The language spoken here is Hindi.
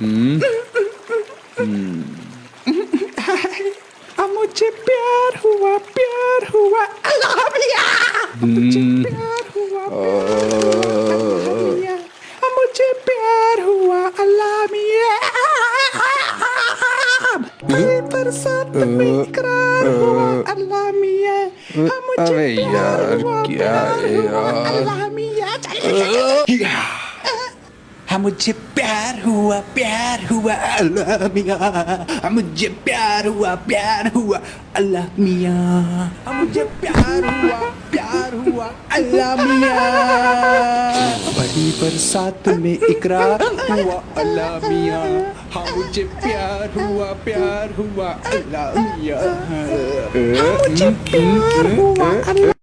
हम्म हम्म मुझे प्यार हुआ प्यार हुआ। अल्लाह hmm. मुझे प्यार हुआ अल्लाह बरसात अल्लाह हाँ, यार क्या है यार? हाँ मुझे प्यार हुआ प्यार हुआ, अल्लाह मियाँ। हाँ मुझे प्यार हुआ प्यार हुआ, अल्लाह मियाँ। हाँ मुझे प्यार हुआ प्यार हुआ, अल्लाह मियाँ। बड़ी बरसात में इकरार हुआ, अल्लाह मियाँ। हाँ मुझे प्यार हुआ प्यार हुआ, अल्लाह मियाँ। हाँ